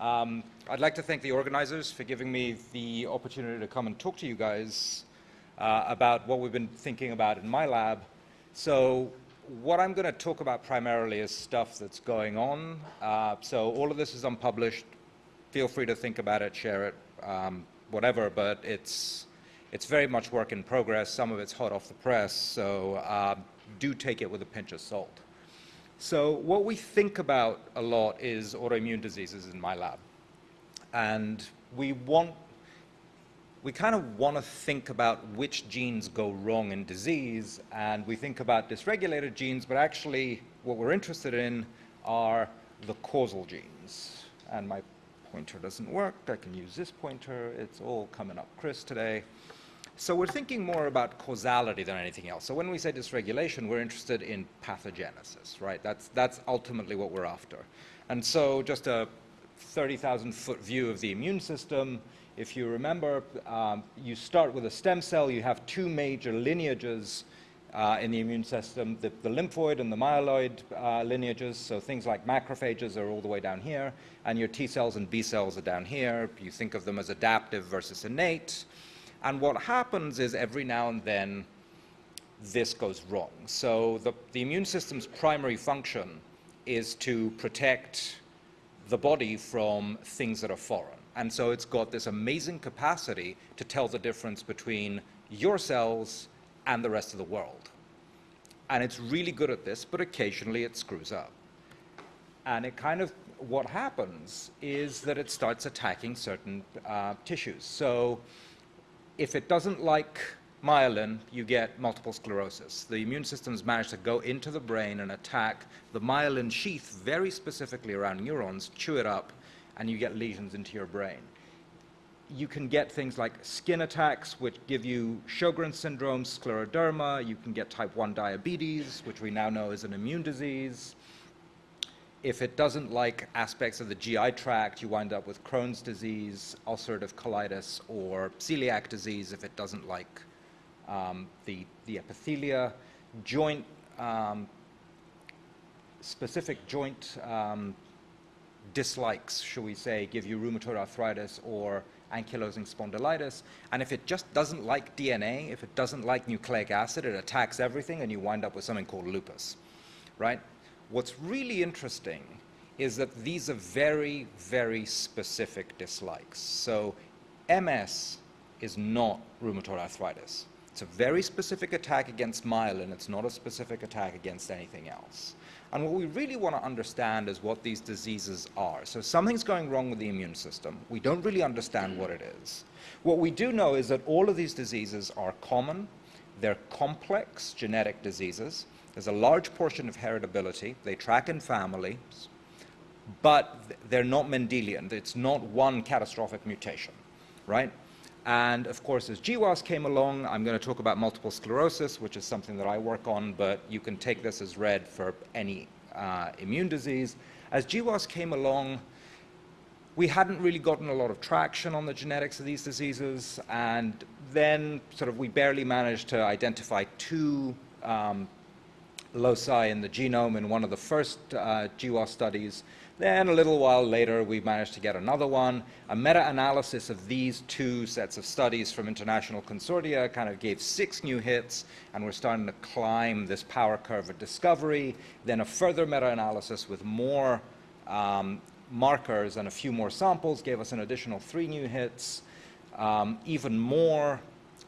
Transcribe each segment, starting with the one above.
Um, I'd like to thank the organizers for giving me the opportunity to come and talk to you guys uh, about what we've been thinking about in my lab. So what I'm going to talk about primarily is stuff that's going on. Uh, so all of this is unpublished. Feel free to think about it, share it, um, whatever, but it's, it's very much work in progress. Some of it's hot off the press, so uh, do take it with a pinch of salt. So what we think about a lot is autoimmune diseases in my lab. And we want, we kind of want to think about which genes go wrong in disease, and we think about dysregulated genes, but actually what we're interested in are the causal genes. And my pointer doesn't work. I can use this pointer. It's all coming up Chris today. So we're thinking more about causality than anything else. So when we say dysregulation, we're interested in pathogenesis, right? That's, that's ultimately what we're after. And so just a 30,000 foot view of the immune system. If you remember, um, you start with a stem cell. You have two major lineages uh, in the immune system, the, the lymphoid and the myeloid uh, lineages. So things like macrophages are all the way down here, and your T cells and B cells are down here. You think of them as adaptive versus innate. And what happens is every now and then this goes wrong. So the, the immune system's primary function is to protect the body from things that are foreign. And so it's got this amazing capacity to tell the difference between your cells and the rest of the world. And it's really good at this, but occasionally it screws up. And it kind of, what happens is that it starts attacking certain uh, tissues. So if it doesn't like myelin, you get multiple sclerosis. The immune system's managed to go into the brain and attack the myelin sheath very specifically around neurons, chew it up, and you get lesions into your brain. You can get things like skin attacks, which give you Sjogren's syndrome, scleroderma. You can get type 1 diabetes, which we now know is an immune disease if it doesn't like aspects of the GI tract, you wind up with Crohn's disease, ulcerative colitis, or celiac disease if it doesn't like um, the, the epithelia. Joint, um, specific joint um, dislikes, shall we say, give you rheumatoid arthritis or ankylosing spondylitis. And if it just doesn't like DNA, if it doesn't like nucleic acid, it attacks everything and you wind up with something called lupus, right? What's really interesting is that these are very, very specific dislikes. So MS is not rheumatoid arthritis. It's a very specific attack against myelin. It's not a specific attack against anything else. And what we really want to understand is what these diseases are. So something's going wrong with the immune system. We don't really understand what it is. What we do know is that all of these diseases are common. They're complex genetic diseases. There's a large portion of heritability. They track in families, but they're not Mendelian. It's not one catastrophic mutation, right? And of course, as GWAS came along, I'm going to talk about multiple sclerosis, which is something that I work on, but you can take this as read for any uh, immune disease. As GWAS came along, we hadn't really gotten a lot of traction on the genetics of these diseases, and then sort of we barely managed to identify two um, loci in the genome in one of the first uh, GWAS studies. Then a little while later, we managed to get another one. A meta-analysis of these two sets of studies from international consortia kind of gave six new hits, and we're starting to climb this power curve of discovery. Then a further meta-analysis with more um, markers and a few more samples gave us an additional three new hits. Um, even more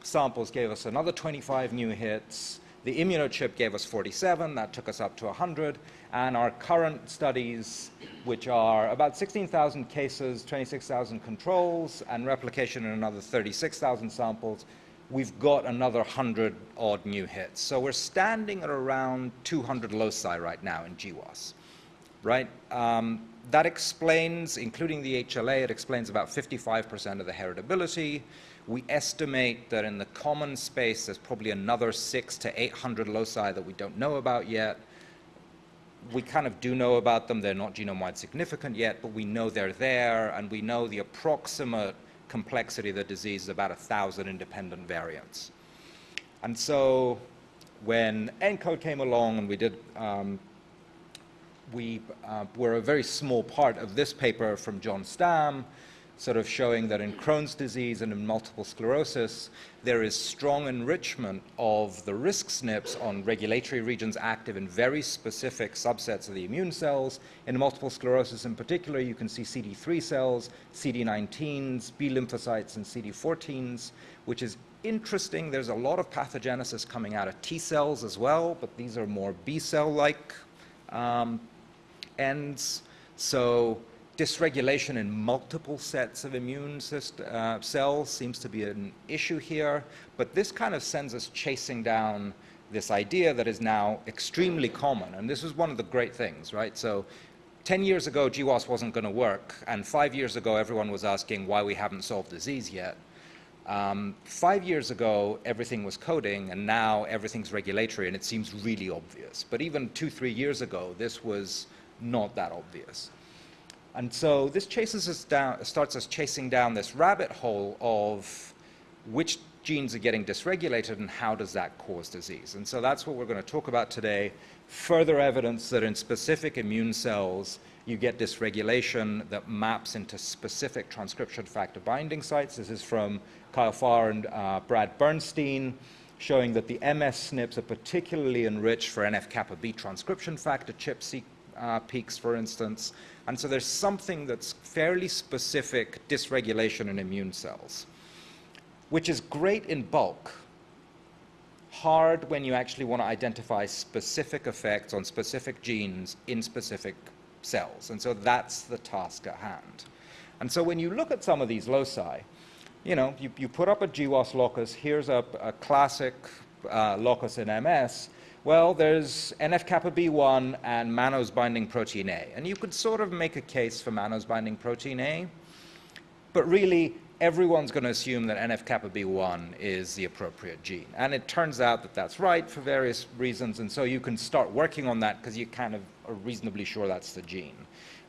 samples gave us another 25 new hits. The immunochip gave us 47, that took us up to 100, and our current studies, which are about 16,000 cases, 26,000 controls, and replication in another 36,000 samples, we've got another 100 odd new hits. So we're standing at around 200 loci right now in GWAS, right? Um, that explains, including the HLA, it explains about 55% of the heritability. We estimate that in the common space, there's probably another six to 800 loci that we don't know about yet. We kind of do know about them. They're not genome-wide significant yet, but we know they're there, and we know the approximate complexity of the disease is about 1,000 independent variants. And so when ENCODE came along and we did um, we uh, were a very small part of this paper from John Stamm, sort of showing that in Crohn's disease and in multiple sclerosis, there is strong enrichment of the risk SNPs on regulatory regions active in very specific subsets of the immune cells. In multiple sclerosis in particular, you can see CD3 cells, CD19s, B lymphocytes, and CD14s, which is interesting. There's a lot of pathogenesis coming out of T cells as well, but these are more B cell-like um, ends. So dysregulation in multiple sets of immune system, uh, cells seems to be an issue here, but this kind of sends us chasing down this idea that is now extremely common. And this is one of the great things, right? So 10 years ago, GWAS wasn't going to work, and five years ago, everyone was asking why we haven't solved disease yet. Um, five years ago, everything was coding, and now everything's regulatory, and it seems really obvious. But even two, three years ago, this was not that obvious. And so this chases us down, starts us chasing down this rabbit hole of which genes are getting dysregulated and how does that cause disease. And so that's what we're going to talk about today. Further evidence that in specific immune cells, you get dysregulation that maps into specific transcription factor binding sites. This is from Kyle Farh and uh, Brad Bernstein, showing that the MS SNPs are particularly enriched for NF-kappa B transcription factor ChIP uh, peaks, for instance. And so there's something that's fairly specific dysregulation in immune cells, which is great in bulk, hard when you actually want to identify specific effects on specific genes in specific cells. And so that's the task at hand. And so when you look at some of these loci, you know, you, you put up a GWAS locus, here's a, a classic uh, locus in MS, well, there's NF-kappa B1 and mannose binding protein A. And you could sort of make a case for mannose binding protein A, but really everyone's going to assume that NF-kappa B1 is the appropriate gene. And it turns out that that's right for various reasons, and so you can start working on that because you're kind of are reasonably sure that's the gene.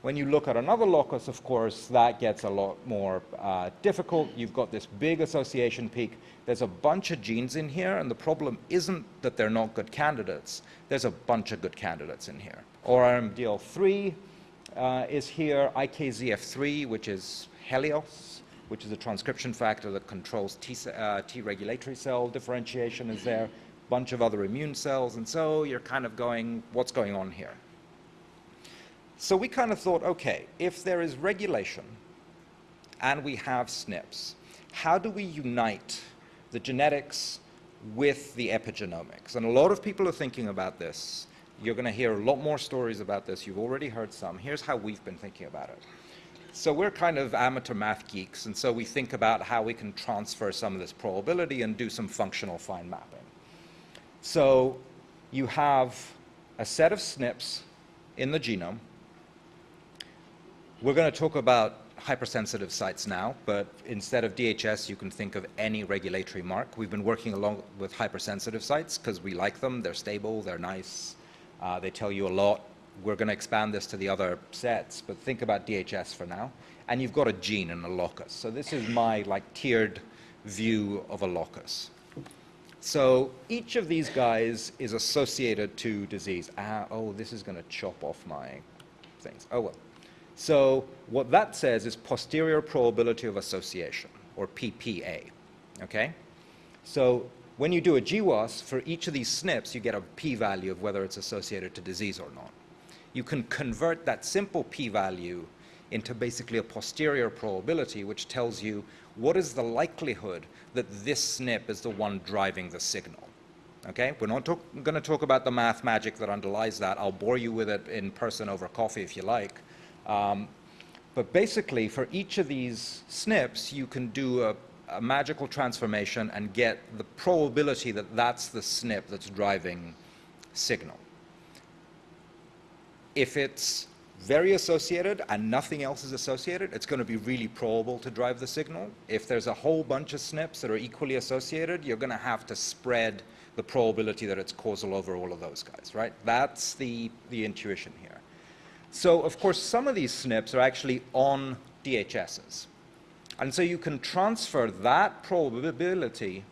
When you look at another locus, of course, that gets a lot more uh, difficult. You've got this big association peak. There's a bunch of genes in here, and the problem isn't that they're not good candidates. There's a bunch of good candidates in here. ORMDL3 uh, is here, IKZF3, which is Helios, which is a transcription factor that controls T, uh, T regulatory cell differentiation is there, bunch of other immune cells, and so you're kind of going, what's going on here? So we kind of thought, okay, if there is regulation and we have SNPs, how do we unite the genetics with the epigenomics? And a lot of people are thinking about this. You're going to hear a lot more stories about this. You've already heard some. Here's how we've been thinking about it. So we're kind of amateur math geeks, and so we think about how we can transfer some of this probability and do some functional fine mapping. So you have a set of SNPs in the genome we're going to talk about hypersensitive sites now, but instead of DHS, you can think of any regulatory mark. We've been working along with hypersensitive sites because we like them. They're stable, they're nice, uh, they tell you a lot. We're going to expand this to the other sets, but think about DHS for now. And you've got a gene and a locus. So this is my like tiered view of a locus. So each of these guys is associated to disease. Ah, oh, this is going to chop off my things. Oh, well. So what that says is posterior probability of association, or PPA, okay? So when you do a GWAS, for each of these SNPs, you get a p-value of whether it's associated to disease or not. You can convert that simple p-value into basically a posterior probability, which tells you what is the likelihood that this SNP is the one driving the signal. Okay, we're not going to talk about the math magic that underlies that. I'll bore you with it in person over coffee if you like. Um, but basically, for each of these SNPs, you can do a, a, magical transformation and get the probability that that's the SNP that's driving signal. If it's very associated and nothing else is associated, it's going to be really probable to drive the signal. If there's a whole bunch of SNPs that are equally associated, you're going to have to spread the probability that it's causal over all of those guys, right? That's the, the intuition here. So, of course, some of these SNPs are actually on DHSs. And so you can transfer that probability,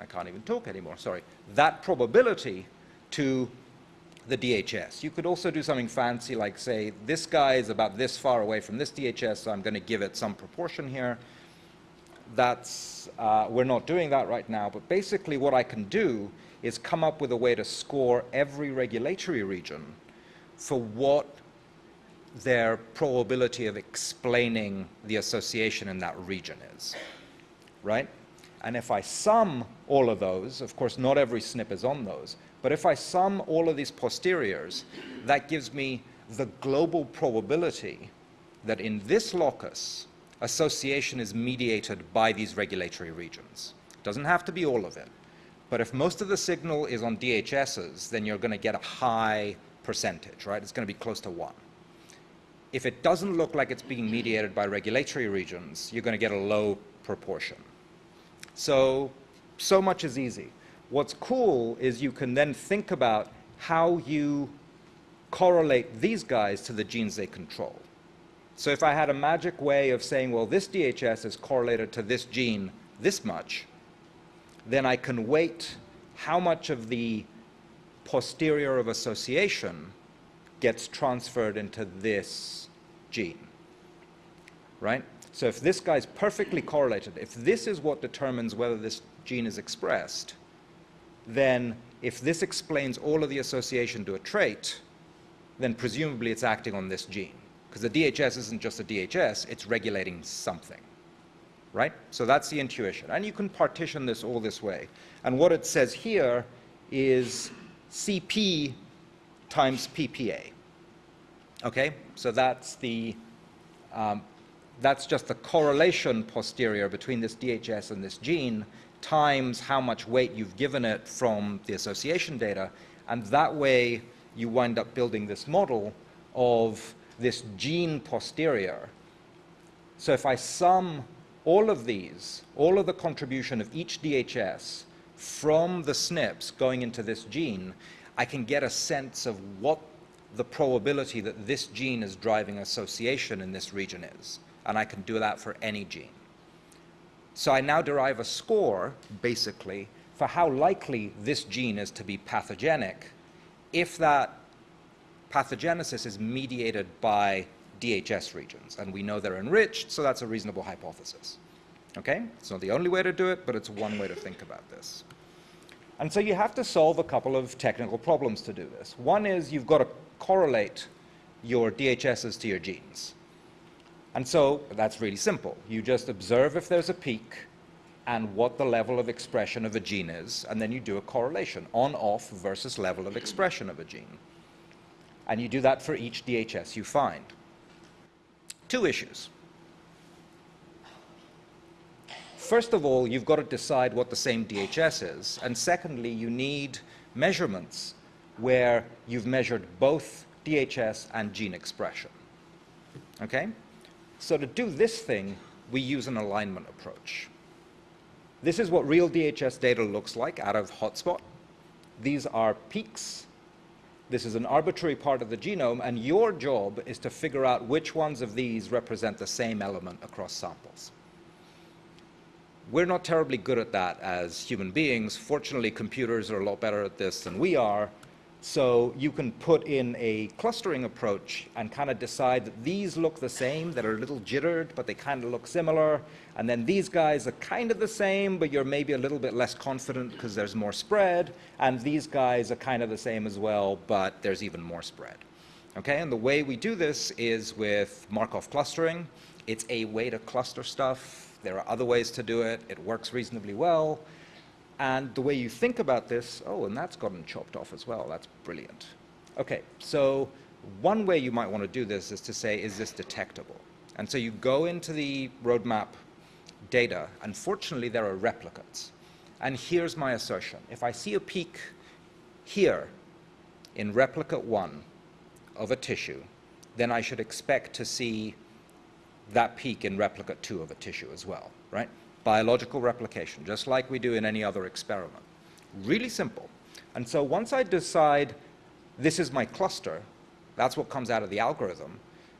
I can't even talk anymore, sorry, that probability to the DHS. You could also do something fancy like say, this guy is about this far away from this DHS, so I'm going to give it some proportion here. That's, uh, we're not doing that right now, but basically what I can do is come up with a way to score every regulatory region for what their probability of explaining the association in that region is, right? And if I sum all of those, of course not every SNP is on those, but if I sum all of these posteriors, that gives me the global probability that in this locus, association is mediated by these regulatory regions. It doesn't have to be all of it. But if most of the signal is on DHSs, then you're going to get a high percentage, right? It's going to be close to 1. If it doesn't look like it's being mediated by regulatory regions, you're going to get a low proportion. So, so much is easy. What's cool is you can then think about how you correlate these guys to the genes they control. So if I had a magic way of saying, well, this DHS is correlated to this gene this much, then I can weight how much of the posterior of association gets transferred into this gene, right? So if this guy's perfectly correlated, if this is what determines whether this gene is expressed, then if this explains all of the association to a trait, then presumably it's acting on this gene. Because the DHS isn't just a DHS, it's regulating something. Right? So that's the intuition. And you can partition this all this way. And what it says here is CP times PPA. Okay? So that's the um, that's just the correlation posterior between this DHS and this gene times how much weight you've given it from the association data. And that way you wind up building this model of this gene posterior. So if I sum all of these, all of the contribution of each DHS from the SNPs going into this gene, I can get a sense of what the probability that this gene is driving association in this region is. And I can do that for any gene. So I now derive a score, basically, for how likely this gene is to be pathogenic if that pathogenesis is mediated by DHS regions. And we know they're enriched, so that's a reasonable hypothesis. Okay? It's not the only way to do it, but it's one way to think about this. And so you have to solve a couple of technical problems to do this. One is you've got to correlate your DHSs to your genes. And so that's really simple. You just observe if there's a peak and what the level of expression of a gene is, and then you do a correlation, on-off versus level of expression of a gene. And you do that for each DHS you find. Two issues. First of all, you've got to decide what the same DHS is. And secondly, you need measurements where you've measured both DHS and gene expression. Okay? So to do this thing, we use an alignment approach. This is what real DHS data looks like out of hotspot. These are peaks. This is an arbitrary part of the genome, and your job is to figure out which ones of these represent the same element across samples. We're not terribly good at that as human beings. Fortunately, computers are a lot better at this than we are, so you can put in a clustering approach and kind of decide that these look the same, that are a little jittered, but they kind of look similar. And then these guys are kind of the same, but you're maybe a little bit less confident because there's more spread. And these guys are kind of the same as well, but there's even more spread. Okay, and the way we do this is with Markov clustering. It's a way to cluster stuff. There are other ways to do it. It works reasonably well. And the way you think about this, oh, and that's gotten chopped off as well. That's brilliant. Okay, so one way you might want to do this is to say, is this detectable? And so you go into the roadmap data. Unfortunately, there are replicates. And here's my assertion. If I see a peak here in replicate 1 of a tissue, then I should expect to see that peak in replicate 2 of a tissue as well, right? biological replication, just like we do in any other experiment. Really simple. And so once I decide this is my cluster, that's what comes out of the algorithm,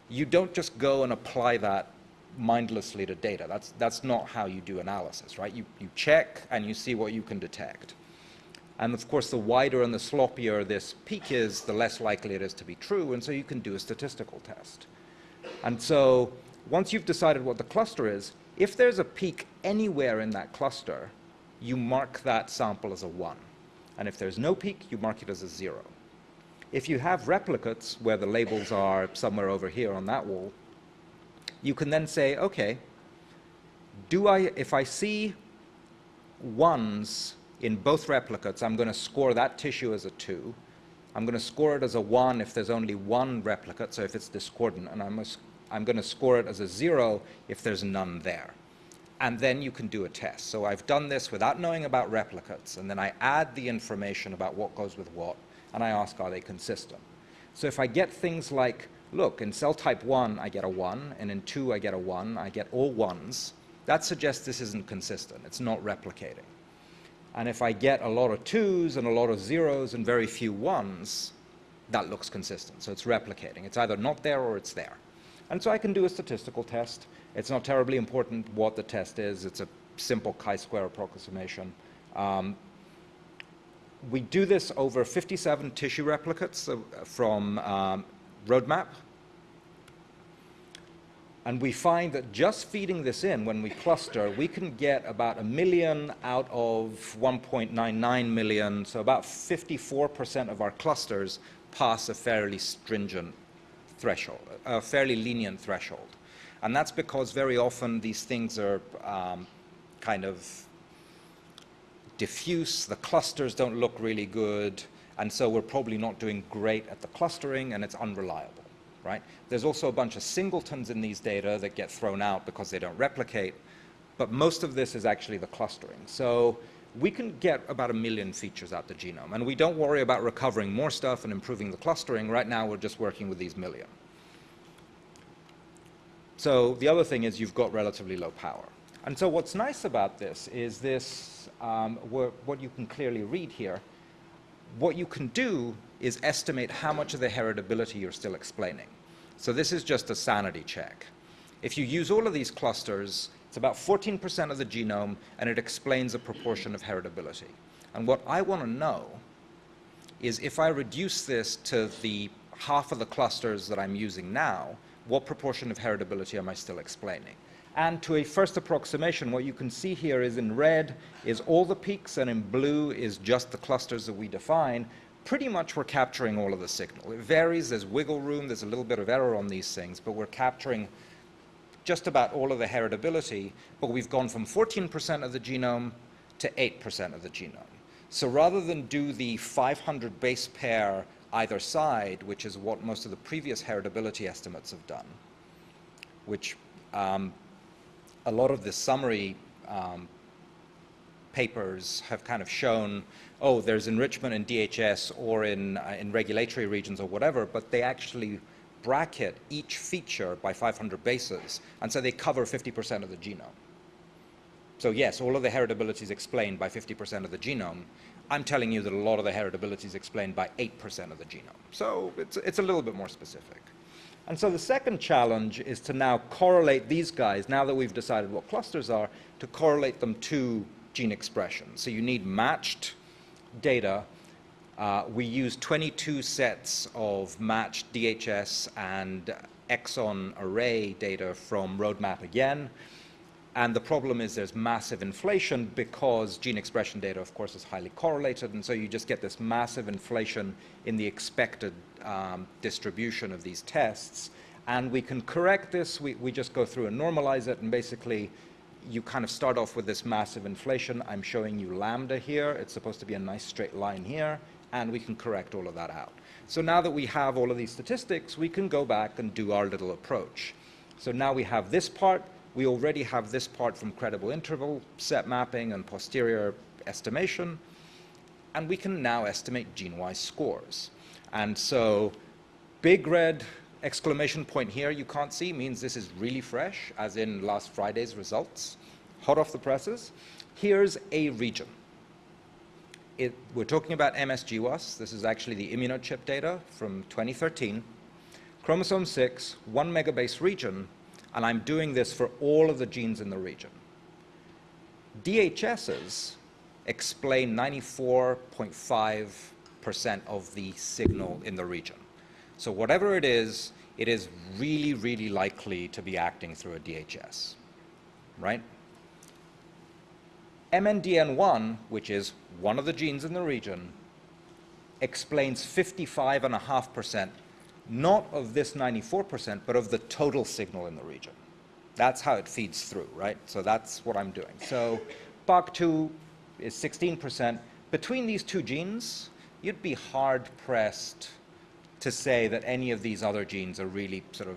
you don't just go and apply that mindlessly to data. That's, that's not how you do analysis, right? You, you check and you see what you can detect. And of course, the wider and the sloppier this peak is, the less likely it is to be true, and so you can do a statistical test. And so once you've decided what the cluster is, if there's a peak anywhere in that cluster, you mark that sample as a 1. And if there's no peak, you mark it as a 0. If you have replicates where the labels are somewhere over here on that wall, you can then say, okay, do I, if I see ones in both replicates, I'm going to score that tissue as a 2. I'm going to score it as a 1 if there's only one replicate, so if it's discordant, and I'm, I'm going to score it as a 0 if there's none there. And then you can do a test. So I've done this without knowing about replicates, and then I add the information about what goes with what, and I ask, are they consistent? So if I get things like, look, in cell type 1, I get a 1, and in 2, I get a 1, I get all 1s, that suggests this isn't consistent. It's not replicating. And if I get a lot of twos and a lot of zeros and very few ones, that looks consistent. So it's replicating. It's either not there or it's there. And so I can do a statistical test. It's not terribly important what the test is. It's a simple chi-square approximation. Um, we do this over 57 tissue replicates uh, from um, Roadmap, and we find that just feeding this in, when we cluster, we can get about a million out of 1.99 million, so about 54% of our clusters pass a fairly stringent threshold, a fairly lenient threshold. And that's because very often these things are um, kind of diffuse, the clusters don't look really good, and so we're probably not doing great at the clustering, and it's unreliable right? There's also a bunch of singletons in these data that get thrown out because they don't replicate, but most of this is actually the clustering. So we can get about a million features out the genome, and we don't worry about recovering more stuff and improving the clustering. Right now, we're just working with these million. So the other thing is you've got relatively low power. And so what's nice about this is this, um, what you can clearly read here, what you can do is estimate how much of the heritability you're still explaining. So this is just a sanity check. If you use all of these clusters, it's about 14% of the genome, and it explains a proportion of heritability. And what I want to know is if I reduce this to the half of the clusters that I'm using now, what proportion of heritability am I still explaining? And to a first approximation, what you can see here is in red is all the peaks, and in blue is just the clusters that we define pretty much we're capturing all of the signal. It varies, there's wiggle room, there's a little bit of error on these things, but we're capturing just about all of the heritability, but we've gone from 14% of the genome to 8% of the genome. So rather than do the 500 base pair either side, which is what most of the previous heritability estimates have done, which um, a lot of the summary um, papers have kind of shown, oh, there's enrichment in DHS or in, uh, in regulatory regions or whatever, but they actually bracket each feature by 500 bases, and so they cover 50% of the genome. So yes, all of the heritability is explained by 50% of the genome. I'm telling you that a lot of the heritability is explained by 8% of the genome. So it's, it's a little bit more specific. And so the second challenge is to now correlate these guys, now that we've decided what clusters are, to correlate them to gene expression. So you need matched data. Uh, we use 22 sets of matched DHS and exon array data from Roadmap again. And the problem is there's massive inflation because gene expression data, of course, is highly correlated. And so you just get this massive inflation in the expected um, distribution of these tests. And we can correct this. We, we just go through and normalize it. And basically, you kind of start off with this massive inflation. I'm showing you lambda here. It's supposed to be a nice straight line here, and we can correct all of that out. So now that we have all of these statistics, we can go back and do our little approach. So now we have this part. We already have this part from credible interval, set mapping, and posterior estimation. And we can now estimate gene-wise scores. And so big red exclamation point here you can't see means this is really fresh, as in last Friday's results, hot off the presses. Here's a region. It, we're talking about MS-GWAS. This is actually the immunochip data from 2013. Chromosome 6, one megabase region, and I'm doing this for all of the genes in the region. DHSs explain 94.5% of the signal in the region. So whatever it is, it is really, really likely to be acting through a DHS, right? MNDN1, which is one of the genes in the region, explains 55.5%, not of this 94%, but of the total signal in the region. That's how it feeds through, right? So that's what I'm doing. So BACH2 is 16%. Between these two genes, you'd be hard pressed to say that any of these other genes are really sort of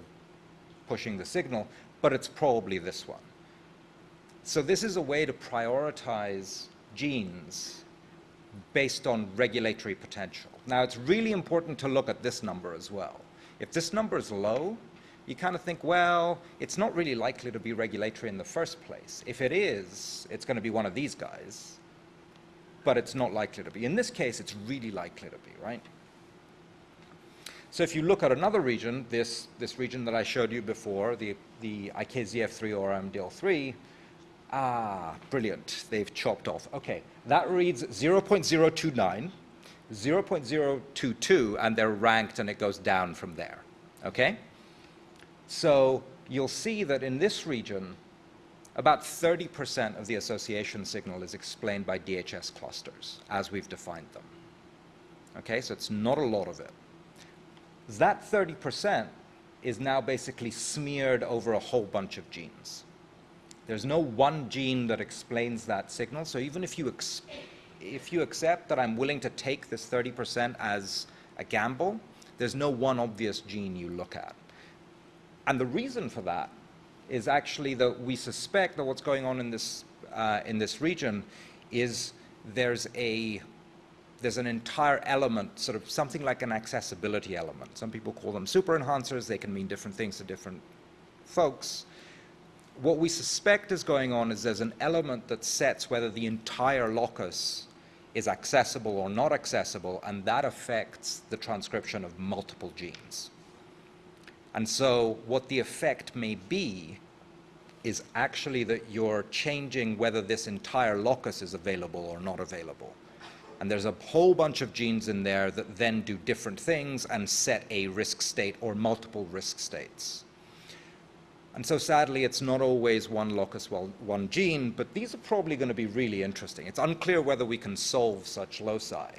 pushing the signal, but it's probably this one. So this is a way to prioritize genes based on regulatory potential. Now, it's really important to look at this number as well. If this number is low, you kind of think, well, it's not really likely to be regulatory in the first place. If it is, it's going to be one of these guys, but it's not likely to be. In this case, it's really likely to be, right? So if you look at another region, this, this region that I showed you before, the, the IKZF3 ORMDL3, ah, brilliant, they've chopped off. Okay, that reads 0.029, 0.022, and they're ranked and it goes down from there, okay? So you'll see that in this region, about 30% of the association signal is explained by DHS clusters, as we've defined them. Okay, so it's not a lot of it that 30% is now basically smeared over a whole bunch of genes. There's no one gene that explains that signal, so even if you, if you accept that I'm willing to take this 30% as a gamble, there's no one obvious gene you look at. And the reason for that is actually that we suspect that what's going on in this, uh, in this region is there's a there's an entire element, sort of something like an accessibility element. Some people call them super enhancers. They can mean different things to different folks. What we suspect is going on is there's an element that sets whether the entire locus is accessible or not accessible, and that affects the transcription of multiple genes. And so what the effect may be is actually that you're changing whether this entire locus is available or not available. And there's a whole bunch of genes in there that then do different things and set a risk state or multiple risk states. And so sadly, it's not always one locus, well, one gene, but these are probably going to be really interesting. It's unclear whether we can solve such loci,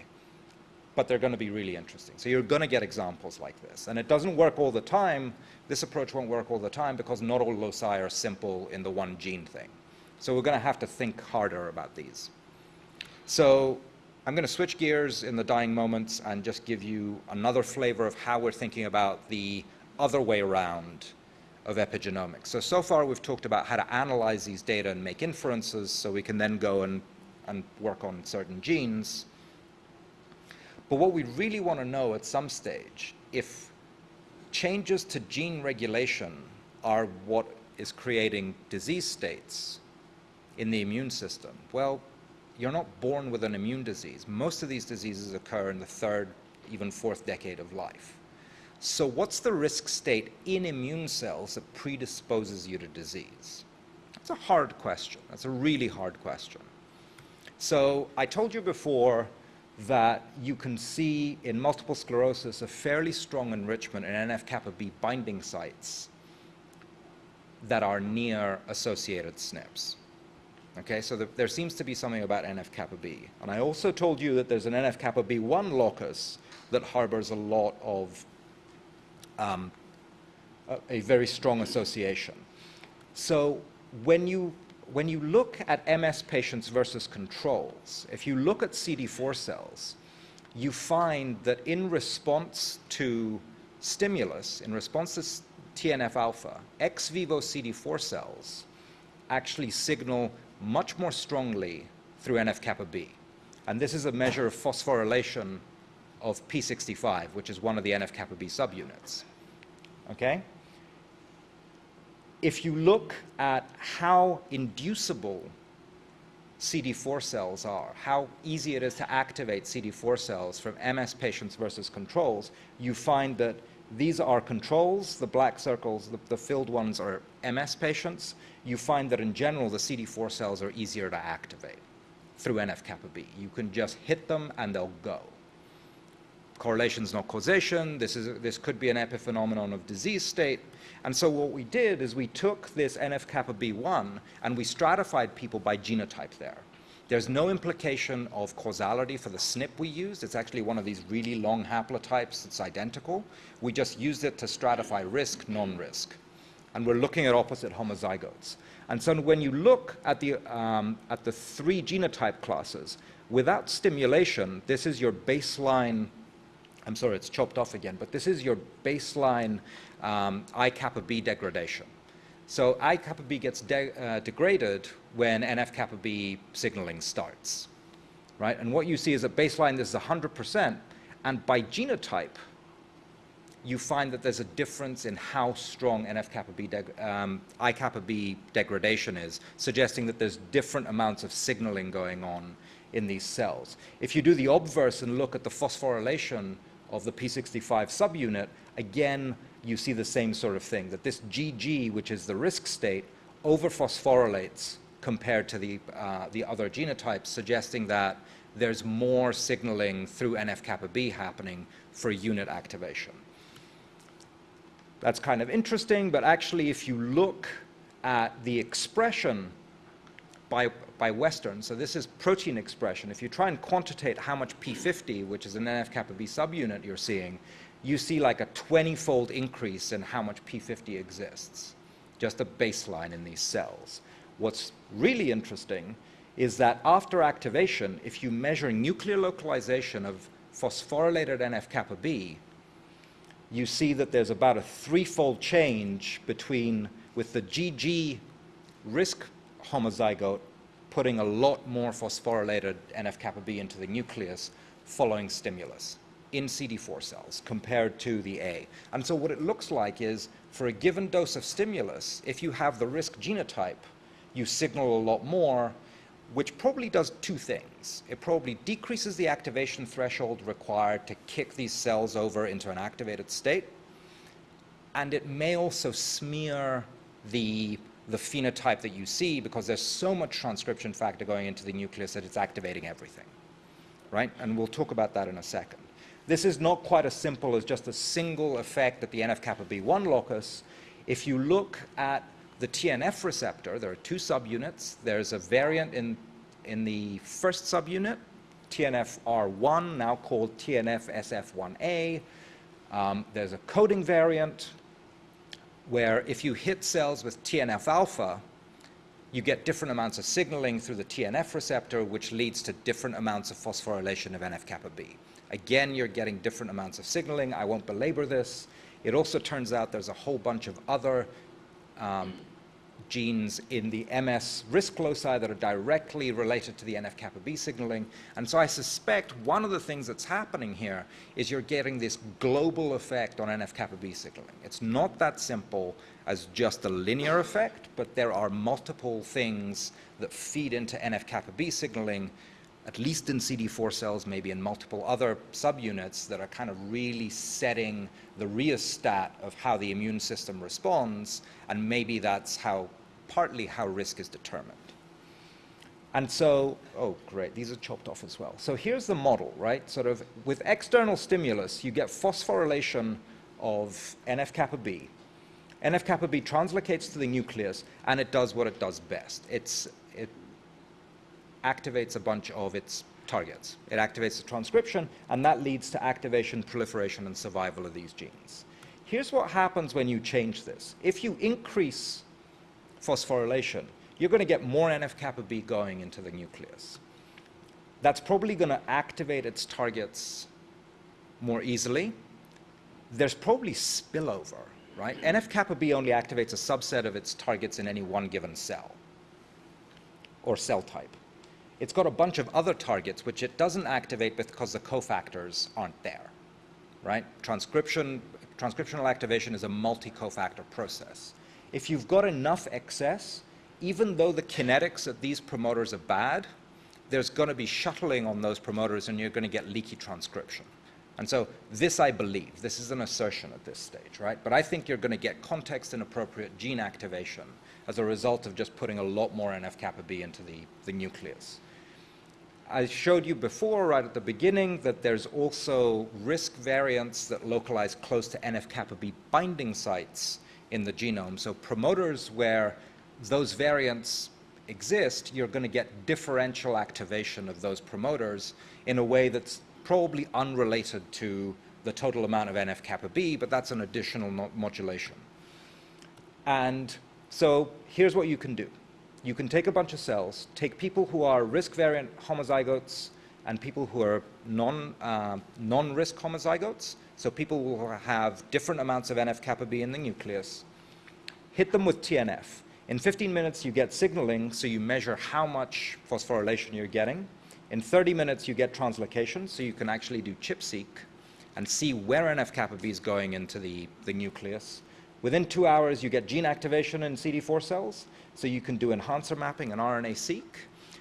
but they're going to be really interesting. So you're going to get examples like this. And it doesn't work all the time. This approach won't work all the time because not all loci are simple in the one gene thing. So we're going to have to think harder about these. So I'm going to switch gears in the dying moments and just give you another flavor of how we're thinking about the other way around of epigenomics. So, so far we've talked about how to analyze these data and make inferences so we can then go and, and work on certain genes. But what we really want to know at some stage, if changes to gene regulation are what is creating disease states in the immune system, well, you're not born with an immune disease. Most of these diseases occur in the third, even fourth decade of life. So what's the risk state in immune cells that predisposes you to disease? That's a hard question. That's a really hard question. So I told you before that you can see in multiple sclerosis a fairly strong enrichment in NF-kappa B binding sites that are near associated SNPs. Okay, so the, there seems to be something about NF-kappa B. And I also told you that there's an NF-kappa B1 locus that harbors a lot of um, a, a, very strong association. So when you, when you look at MS patients versus controls, if you look at CD4 cells, you find that in response to stimulus, in response to TNF alpha, ex vivo CD4 cells actually signal much more strongly through NF-kappa B. And this is a measure of phosphorylation of P65, which is one of the NF-kappa B subunits. Okay? If you look at how inducible CD4 cells are, how easy it is to activate CD4 cells from MS patients versus controls, you find that these are controls, the black circles, the, the, filled ones are MS patients. You find that in general, the CD4 cells are easier to activate. through NF-kappa B. You can just hit them and they'll go. Correlation is not causation. This, is, this could be an epiphenomenon of disease state. And so what we did is we took this NF-kappa B1 and we stratified people by genotype there. There's no implication of causality for the SNP we used. It's actually one of these really long haplotypes that's identical. We just used it to stratify risk, non-risk. And we're looking at opposite homozygotes. And so when you look at the, um, at the three genotype classes, without stimulation, this is your baseline, I'm sorry, it's chopped off again, but this is your baseline um, I kappa B degradation. So I kappa B gets de uh, degraded when NF kappa B signaling starts, right? And what you see is at baseline this is 100%, and by genotype, you find that there's a difference in how strong NF kappa B, um, I kappa B degradation is, suggesting that there's different amounts of signaling going on in these cells. If you do the obverse and look at the phosphorylation of the P65 subunit, again, you see the same sort of thing, that this GG, which is the risk state, overphosphorylates compared to the, uh, the other genotypes, suggesting that there's more signaling through NF-kappa B happening for unit activation. That's kind of interesting, but actually if you look at the expression by, by Western, so this is protein expression, if you try and quantitate how much P50, which is an NF-kappa B subunit you're seeing, you see like a 20-fold increase in how much P50 exists, just a baseline in these cells. What's really interesting is that after activation, if you measure nuclear localization of phosphorylated NF-kappa B, you see that there's about a threefold change between with the GG risk homozygote putting a lot more phosphorylated NF-kappa B into the nucleus following stimulus in CD4 cells compared to the A. And so what it looks like is for a given dose of stimulus, if you have the risk genotype, you signal a lot more, which probably does two things. It probably decreases the activation threshold required to kick these cells over into an activated state, and it may also smear the, the phenotype that you see because there's so much transcription factor going into the nucleus that it's activating everything, right? And we'll talk about that in a second. This is not quite as simple as just a single effect at the NF-kappa B1 locus. If you look at the TNF receptor, there are two subunits. There's a variant in, in the first subunit, TNFR1, now called TNFRSF1A. Um, there's a coding variant where if you hit cells with TNF-alpha, you get different amounts of signaling through the TNF receptor, which leads to different amounts of phosphorylation of NF-kappa B. Again, you're getting different amounts of signaling. I won't belabor this. It also turns out there's a whole bunch of other um, genes in the MS risk loci that are directly related to the NF-kappa B signaling. And so I suspect one of the things that's happening here is you're getting this global effect on NF-kappa B signaling. It's not that simple as just a linear effect, but there are multiple things that feed into NF-kappa B signaling at least in CD4 cells, maybe in multiple other subunits that are kind of really setting the rheostat of how the immune system responds, and maybe that's how, partly how risk is determined. And so, oh great, these are chopped off as well. So here's the model, right? Sort of with external stimulus, you get phosphorylation of NF-kappa B. NF-kappa B translocates to the nucleus, and it does what it does best. It's activates a bunch of its targets. It activates the transcription, and that leads to activation, proliferation, and survival of these genes. Here's what happens when you change this. If you increase phosphorylation, you're going to get more NF-kappa B going into the nucleus. That's probably going to activate its targets more easily. There's probably spillover, right? NF-kappa B only activates a subset of its targets in any one given cell or cell type. It's got a bunch of other targets which it doesn't activate because the cofactors aren't there, right? Transcription, transcriptional activation is a multi-cofactor process. If you've got enough excess, even though the kinetics of these promoters are bad, there's going to be shuttling on those promoters and you're going to get leaky transcription. And so this I believe, this is an assertion at this stage, right? But I think you're going to get context inappropriate gene activation as a result of just putting a lot more NF-kappa B into the, the nucleus. I showed you before, right at the beginning, that there's also risk variants that localize close to NF-kappa B binding sites in the genome. So promoters where those variants exist, you're going to get differential activation of those promoters in a way that's probably unrelated to the total amount of NF-kappa B, but that's an additional modulation. And so here's what you can do. You can take a bunch of cells, take people who are risk variant homozygotes and people who are non, uh, non-risk homozygotes, so people who have different amounts of NF-kappa B in the nucleus, hit them with TNF. In 15 minutes, you get signaling, so you measure how much phosphorylation you're getting. In 30 minutes, you get translocation, so you can actually do ChIP-seq and see where NF-kappa B is going into the, the nucleus. Within two hours, you get gene activation in CD4 cells, so you can do enhancer mapping and RNA-seq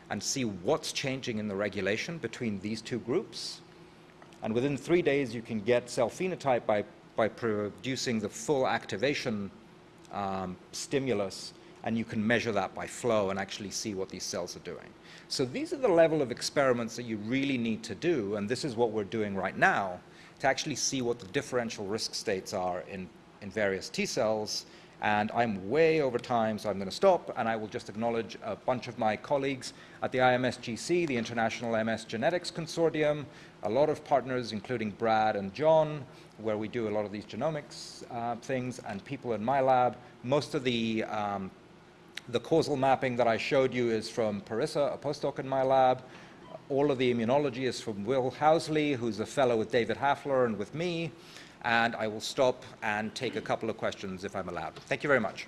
and see what's changing in the regulation between these two groups. And within three days, you can get cell phenotype by, by producing the full activation um, stimulus, and you can measure that by flow and actually see what these cells are doing. So these are the level of experiments that you really need to do, and this is what we're doing right now to actually see what the differential risk states are in in various T cells. And I'm way over time, so I'm going to stop, and I will just acknowledge a bunch of my colleagues at the IMSGC, the International MS Genetics Consortium, a lot of partners, including Brad and John, where we do a lot of these genomics uh, things, and people in my lab. Most of the um, the causal mapping that I showed you is from Parisa, a postdoc in my lab. All of the immunology is from Will Housley, who's a fellow with David Hafler and with me and I will stop and take a couple of questions if I'm allowed. Thank you very much.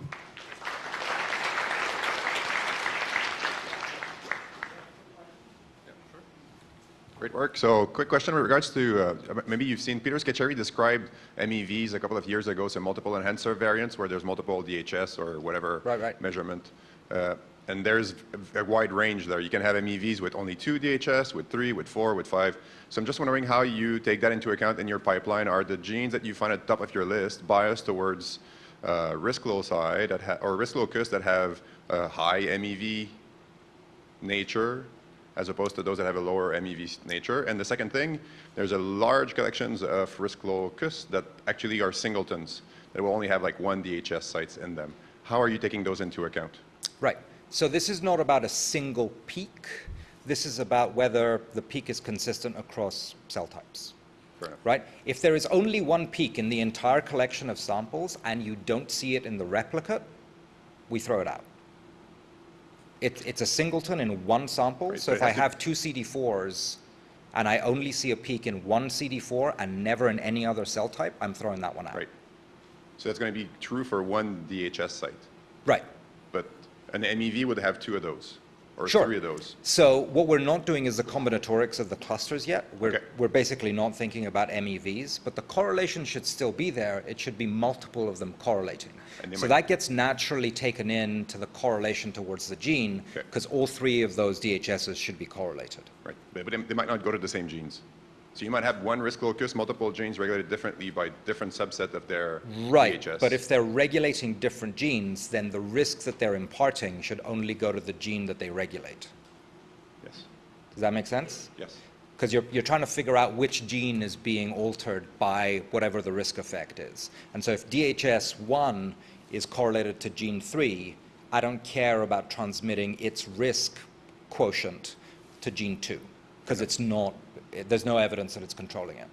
Great work. So quick question with regards to, uh, maybe you've seen Peter Scacheri describe MEVs a couple of years ago, so multiple enhancer variants where there's multiple DHS or whatever right, right. measurement. Uh, and there's a wide range there. You can have MEVs with only two DHS, with three, with four, with five. So I'm just wondering how you take that into account in your pipeline. Are the genes that you find at the top of your list biased towards uh, risk loci that or risk locus that have a high MEV nature as opposed to those that have a lower MEV nature. And the second thing, there's a large collections of risk locus that actually are singletons that will only have like one DHS sites in them. How are you taking those into account? Right. So this is not about a single peak. This is about whether the peak is consistent across cell types. Right? If there is only one peak in the entire collection of samples and you don't see it in the replicate, we throw it out. It, it's a singleton in one sample, right, so if I have two CD4s and I only see a peak in one CD4 and never in any other cell type, I'm throwing that one out. Right. So that's going to be true for one DHS site. Right. But an MEV would have two of those or sure. three of those. So what we're not doing is the combinatorics of the clusters yet. We're, okay. we're basically not thinking about MEVs, but the correlation should still be there. It should be multiple of them correlating. So that gets naturally taken in to the correlation towards the gene because okay. all three of those DHSs should be correlated. Right, but they might not go to the same genes. So you might have one risk locus, multiple genes regulated differently by different subset of their right. DHS. But if they're regulating different genes, then the risk that they're imparting should only go to the gene that they regulate. Yes. Does that make sense? Yes. Because you're, you're trying to figure out which gene is being altered by whatever the risk effect is. And so if DHS1 is correlated to gene 3, I don't care about transmitting its risk quotient to gene 2 because it's not there's no evidence that it's controlling it.